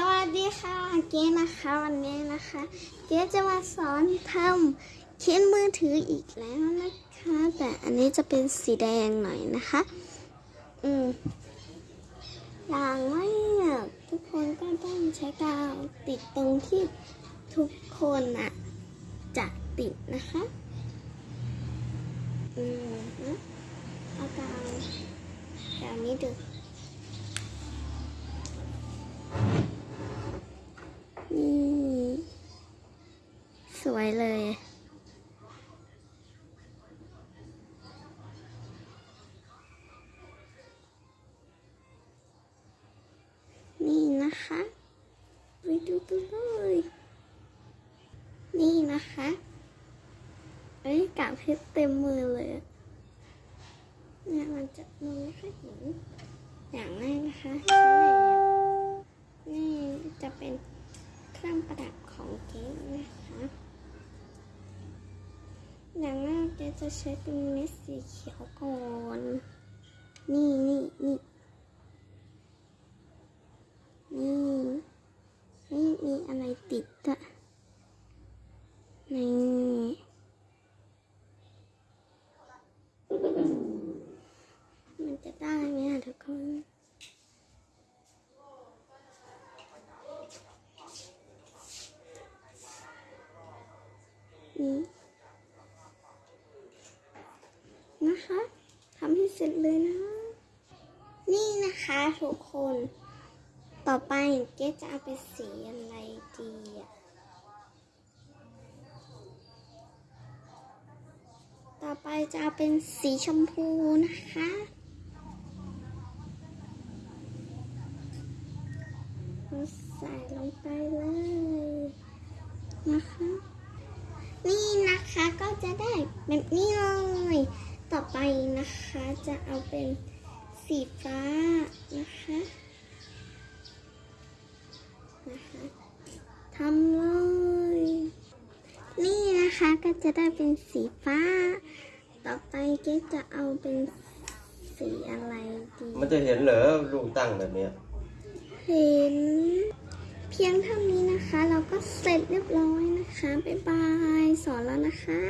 สวัสดีค่ะเก๋นะคะวันนี้นะคะ เก๋จะมาสอนทำเขียนมือถืออีกแล้วนะคะ แต่อันนี้จะเป็นสีแดงหน่อยนะคะ อืมอย่างแรกทุกคนก็ต้องใช้กาวติดตรงที่ทุกคนอะจะติดนะคะ อืมนะเอากาวกาวนี้ดู สวยเลย นี่นะคะไปดูกันเลย นี่นะคะเอ้ยกาบเพชรเต็มมือเลยเนี่ยมันจะมองไม่ค่อยเห็นอย่างแรกนะคะใช้อะไรเนี่ยนี่จะเป็นเครื่องประดับของเก๊นะคะ อย่างแรกเก๊ จะใช้เป็นเม็ดสีเขียวก่อน นี่นี่นี่นี่นี่มีอะไรติดอะนี่มันจะได้ไหมอะทุกคนนี้ นะคะทำให้เสร็จเลยนะ นี่นะคะทุกคน ต่อไปเจ๊จะเอาไปสีอะไรดีอะต่อไปจะเอาเป็นสีชมพูนะคะเราใส่ลงไปเลยนะคะ นี่นะคะก็จะได้แบบนี้เลย ต่อไปนะคะจะเอาเป็นสีฟ้านะคะนะคะทำเลยนี่นะคะก็จะได้เป็นสีฟ้า ต่อไปเก๊จะเอาเป็นสีอะไรดี มันจะเห็นเหรอลูกตั้งแบบเนี้ยเห็น เพียงเท่านี้นะคะ เราก็เสร็จเรียบร้อยนะคะ บ๊ายบาย สอนแล้วนะคะ